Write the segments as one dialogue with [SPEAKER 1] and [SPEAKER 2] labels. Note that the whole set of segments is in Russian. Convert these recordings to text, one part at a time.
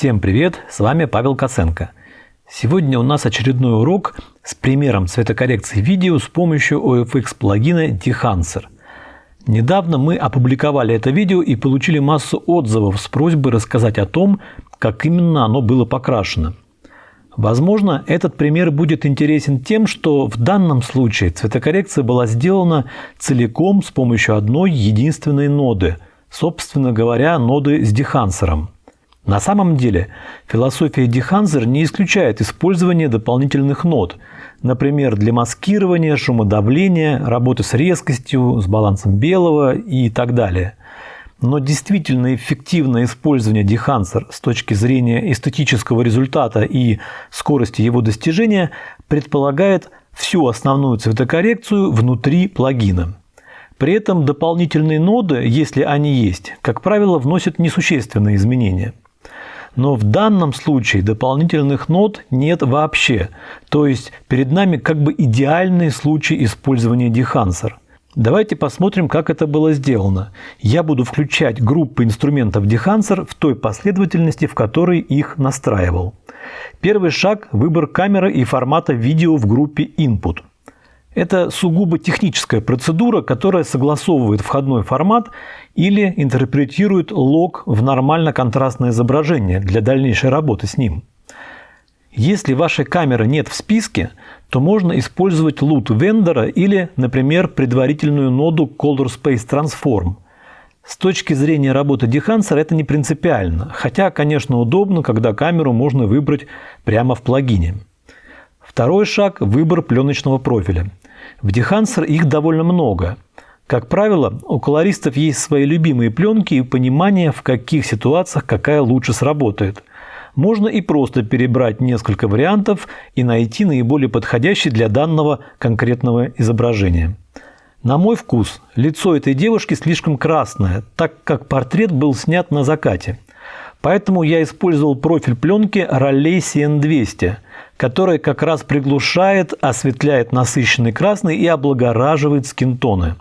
[SPEAKER 1] Всем привет, с вами Павел Коценко. Сегодня у нас очередной урок с примером цветокоррекции видео с помощью OFX плагина Dehancer. Недавно мы опубликовали это видео и получили массу отзывов с просьбой рассказать о том, как именно оно было покрашено. Возможно, этот пример будет интересен тем, что в данном случае цветокоррекция была сделана целиком с помощью одной единственной ноды, собственно говоря, ноды с дехансером. На самом деле, философия Деханзер не исключает использование дополнительных нот, например, для маскирования, шумодавления, работы с резкостью, с балансом белого и так далее. Но действительно эффективное использование Дехансер с точки зрения эстетического результата и скорости его достижения предполагает всю основную цветокоррекцию внутри плагина. При этом дополнительные ноды, если они есть, как правило, вносят несущественные изменения – но в данном случае дополнительных нот нет вообще. То есть перед нами как бы идеальный случай использования Dehancer. Давайте посмотрим, как это было сделано. Я буду включать группы инструментов Dehancer в той последовательности, в которой их настраивал. Первый шаг – выбор камеры и формата видео в группе Input – это сугубо техническая процедура, которая согласовывает входной формат или интерпретирует лог в нормально-контрастное изображение для дальнейшей работы с ним. Если вашей камеры нет в списке, то можно использовать лут вендора или, например, предварительную ноду Color Space Transform. С точки зрения работы Dehancer это не принципиально, хотя, конечно, удобно, когда камеру можно выбрать прямо в плагине. Второй шаг – выбор пленочного профиля. В Dehancer их довольно много. Как правило, у колористов есть свои любимые пленки и понимание, в каких ситуациях какая лучше сработает. Можно и просто перебрать несколько вариантов и найти наиболее подходящий для данного конкретного изображения. На мой вкус, лицо этой девушки слишком красное, так как портрет был снят на закате. Поэтому я использовал профиль пленки Raleigh CN200 – которая как раз приглушает, осветляет насыщенный красный и облагораживает скинтоны.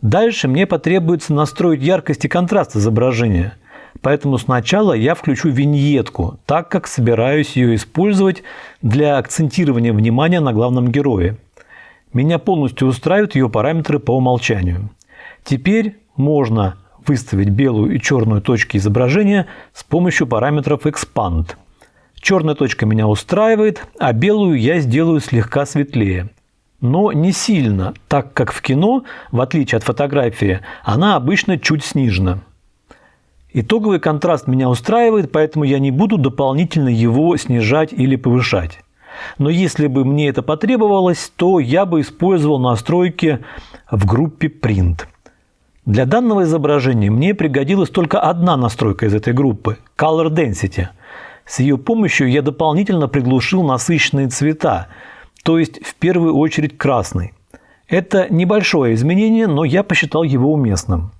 [SPEAKER 1] Дальше мне потребуется настроить яркость и контраст изображения. Поэтому сначала я включу виньетку, так как собираюсь ее использовать для акцентирования внимания на главном герое. Меня полностью устраивают ее параметры по умолчанию. Теперь можно выставить белую и черную точки изображения с помощью параметров Expand – Черная точка меня устраивает, а белую я сделаю слегка светлее. Но не сильно, так как в кино, в отличие от фотографии, она обычно чуть снижена. Итоговый контраст меня устраивает, поэтому я не буду дополнительно его снижать или повышать. Но если бы мне это потребовалось, то я бы использовал настройки в группе Print. Для данного изображения мне пригодилась только одна настройка из этой группы – Color Density – с ее помощью я дополнительно приглушил насыщенные цвета, то есть в первую очередь красный. Это небольшое изменение, но я посчитал его уместным.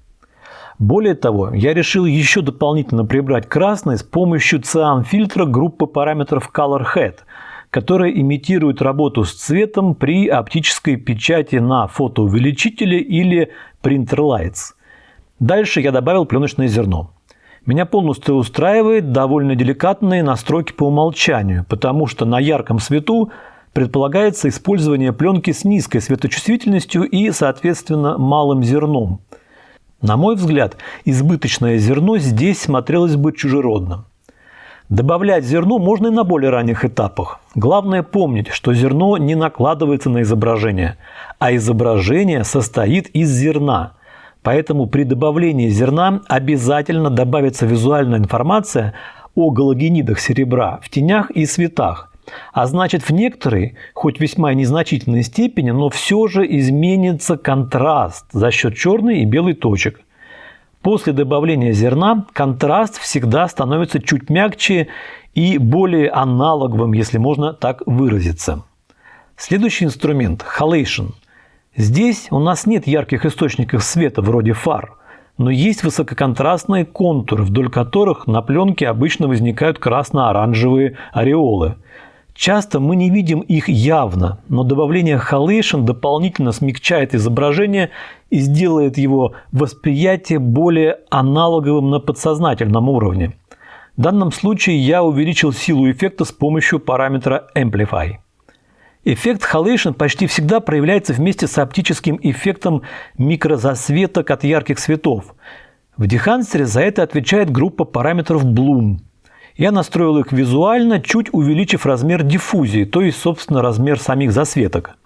[SPEAKER 1] Более того, я решил еще дополнительно прибрать красный с помощью циан-фильтра группы параметров Color Head, которая имитирует работу с цветом при оптической печати на фотоувеличителе или Printer Lights. Дальше я добавил пленочное зерно. Меня полностью устраивает довольно деликатные настройки по умолчанию, потому что на ярком свету предполагается использование пленки с низкой светочувствительностью и, соответственно, малым зерном. На мой взгляд, избыточное зерно здесь смотрелось бы чужеродно. Добавлять зерно можно и на более ранних этапах. Главное помнить, что зерно не накладывается на изображение, а изображение состоит из зерна – Поэтому при добавлении зерна обязательно добавится визуальная информация о галогенидах серебра в тенях и светах. А значит, в некоторой, хоть весьма незначительной степени, но все же изменится контраст за счет черной и белой точек. После добавления зерна контраст всегда становится чуть мягче и более аналоговым, если можно так выразиться. Следующий инструмент – халейшн – Здесь у нас нет ярких источников света вроде фар, но есть высококонтрастные контуры, вдоль которых на пленке обычно возникают красно-оранжевые ореолы. Часто мы не видим их явно, но добавление халейшн дополнительно смягчает изображение и сделает его восприятие более аналоговым на подсознательном уровне. В данном случае я увеличил силу эффекта с помощью параметра Amplify. Эффект Halation почти всегда проявляется вместе с оптическим эффектом микрозасветок от ярких светов. В Дехансере за это отвечает группа параметров Bloom. Я настроил их визуально, чуть увеличив размер диффузии, то есть, собственно, размер самих засветок.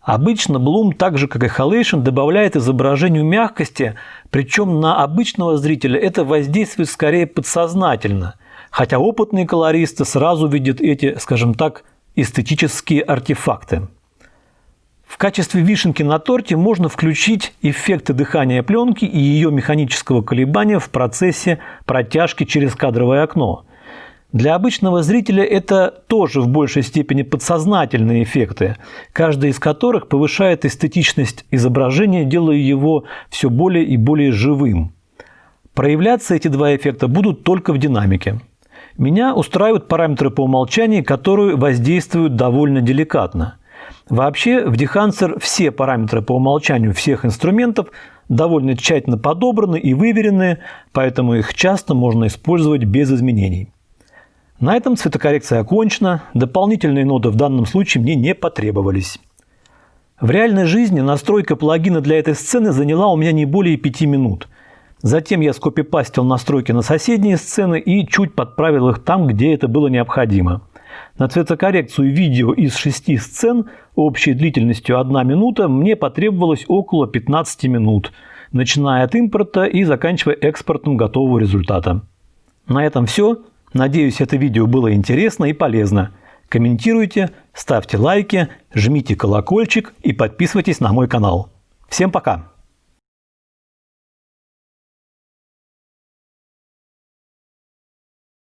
[SPEAKER 1] Обычно Bloom, так же как и Halation, добавляет изображению мягкости, причем на обычного зрителя это воздействует скорее подсознательно, хотя опытные колористы сразу видят эти, скажем так, эстетические артефакты. В качестве вишенки на торте можно включить эффекты дыхания пленки и ее механического колебания в процессе протяжки через кадровое окно. Для обычного зрителя это тоже в большей степени подсознательные эффекты, каждый из которых повышает эстетичность изображения, делая его все более и более живым. Проявляться эти два эффекта будут только в динамике. Меня устраивают параметры по умолчанию, которые воздействуют довольно деликатно. Вообще в Dehancer все параметры по умолчанию всех инструментов довольно тщательно подобраны и выверены, поэтому их часто можно использовать без изменений. На этом цветокоррекция окончена, дополнительные ноты в данном случае мне не потребовались. В реальной жизни настройка плагина для этой сцены заняла у меня не более 5 минут – Затем я скопипастил настройки на соседние сцены и чуть подправил их там, где это было необходимо. На цветокоррекцию видео из шести сцен общей длительностью 1 минута мне потребовалось около 15 минут, начиная от импорта и заканчивая экспортом готового результата. На этом все. Надеюсь, это видео было интересно и полезно. Комментируйте, ставьте лайки, жмите колокольчик и подписывайтесь на мой канал. Всем пока!